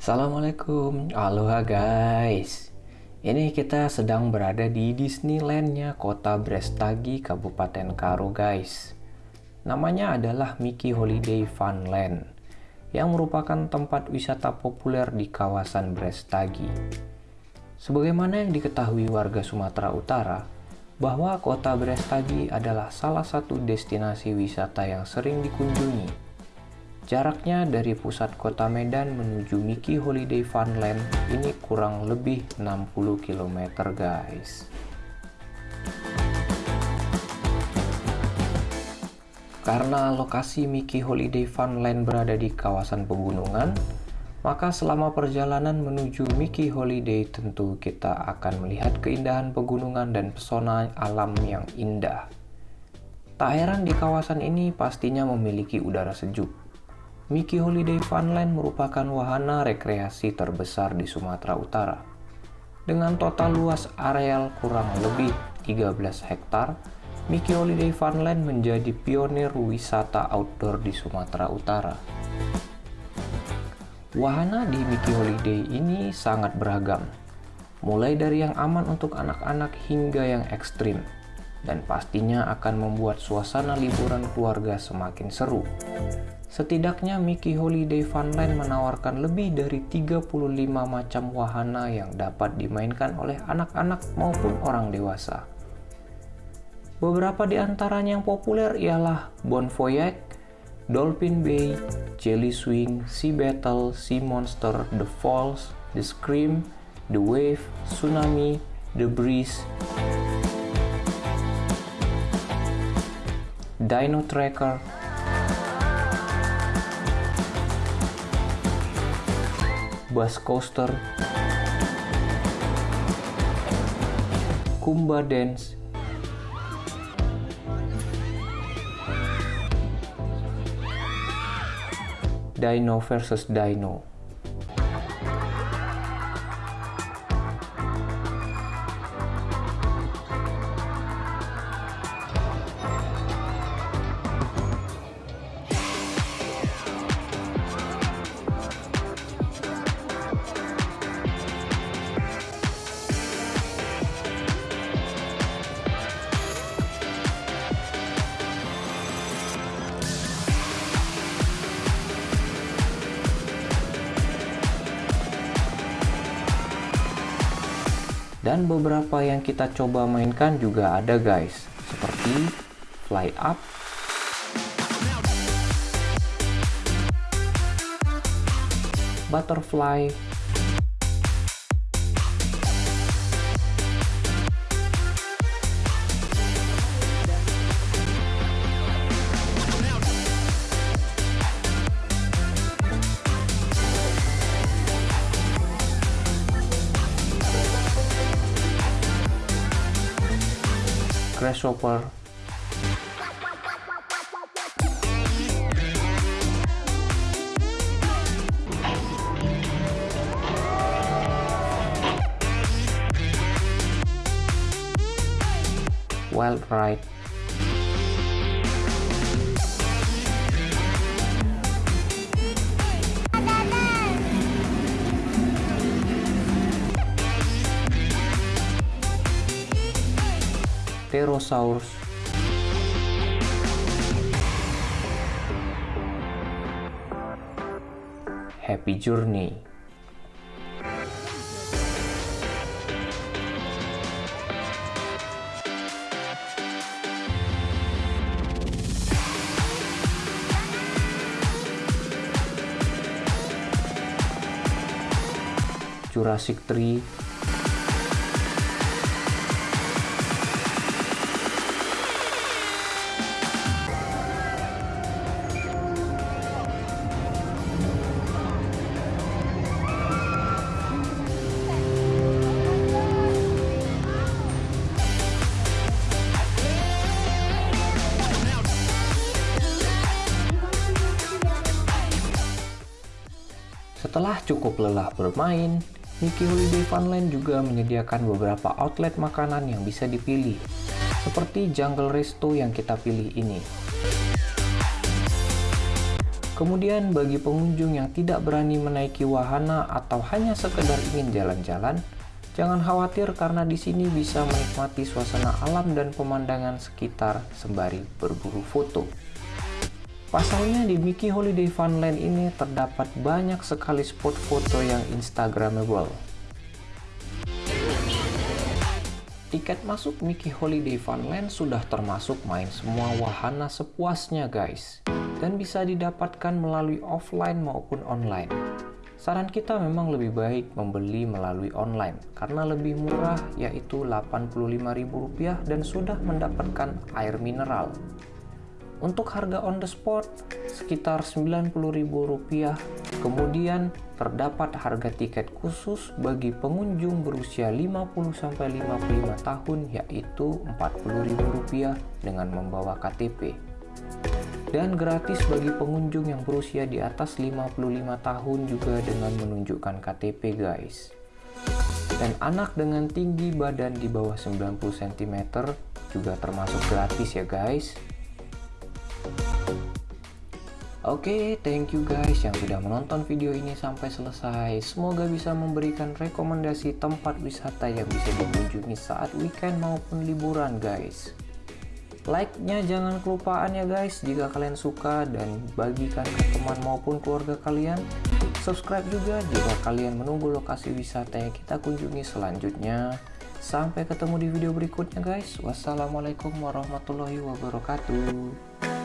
Assalamualaikum, aloha guys. Ini kita sedang berada di Disneylandnya kota Brestagi, Kabupaten Karo guys. Namanya adalah Mickey Holiday Funland, yang merupakan tempat wisata populer di kawasan Brestagi. Sebagaimana yang diketahui warga Sumatera Utara, bahwa kota Brestagi adalah salah satu destinasi wisata yang sering dikunjungi Jaraknya dari pusat kota Medan menuju Mickey Holiday Funland ini kurang lebih 60 km guys. Karena lokasi Mickey Holiday Funland berada di kawasan pegunungan, maka selama perjalanan menuju Mickey Holiday tentu kita akan melihat keindahan pegunungan dan pesona alam yang indah. Tak heran di kawasan ini pastinya memiliki udara sejuk Mickey Holiday Funland merupakan wahana rekreasi terbesar di Sumatera Utara. Dengan total luas areal kurang lebih 13 hektar, Mickey Holiday Funland menjadi pionir wisata outdoor di Sumatera Utara. Wahana di Mickey Holiday ini sangat beragam, mulai dari yang aman untuk anak-anak hingga yang ekstrim, dan pastinya akan membuat suasana liburan keluarga semakin seru. Setidaknya Mickey Holiday Funland menawarkan lebih dari 35 macam wahana yang dapat dimainkan oleh anak-anak maupun orang dewasa. Beberapa di antaranya yang populer ialah Bon Voyage, Dolphin Bay, Jelly Swing, Sea Battle, Sea Monster, The Falls, The Scream, The Wave, Tsunami, The Breeze, Dino Tracker, bus coaster, Kumba Dance, Dino versus Dino. Dan beberapa yang kita coba mainkan juga ada guys. Seperti fly up. Butterfly grasshopper well right Pterosaurus Happy Journey. Jurassic Tree Setelah cukup lelah bermain, Mickey Holiday Funland juga menyediakan beberapa outlet makanan yang bisa dipilih, seperti Jungle Resto yang kita pilih ini. Kemudian bagi pengunjung yang tidak berani menaiki wahana atau hanya sekedar ingin jalan-jalan, jangan khawatir karena di sini bisa menikmati suasana alam dan pemandangan sekitar sembari berburu foto. Pasalnya di Mickey Holiday Funland ini terdapat banyak sekali spot foto yang instagramable. Tiket masuk Mickey Holiday Funland sudah termasuk main semua wahana sepuasnya guys dan bisa didapatkan melalui offline maupun online. Saran kita memang lebih baik membeli melalui online karena lebih murah yaitu Rp85.000 dan sudah mendapatkan air mineral. Untuk harga on the spot sekitar Rp90.000. Kemudian terdapat harga tiket khusus bagi pengunjung berusia 50-55 tahun yaitu Rp40.000 dengan membawa KTP dan gratis bagi pengunjung yang berusia di atas 55 tahun juga dengan menunjukkan KTP guys. Dan anak dengan tinggi badan di bawah 90 cm juga termasuk gratis ya guys Oke, okay, thank you guys yang sudah menonton video ini sampai selesai. Semoga bisa memberikan rekomendasi tempat wisata yang bisa dikunjungi saat weekend maupun liburan guys. Like-nya jangan kelupaan ya guys jika kalian suka. Dan bagikan ke teman maupun keluarga kalian. Subscribe juga jika kalian menunggu lokasi wisata yang kita kunjungi selanjutnya. Sampai ketemu di video berikutnya guys. Wassalamualaikum warahmatullahi wabarakatuh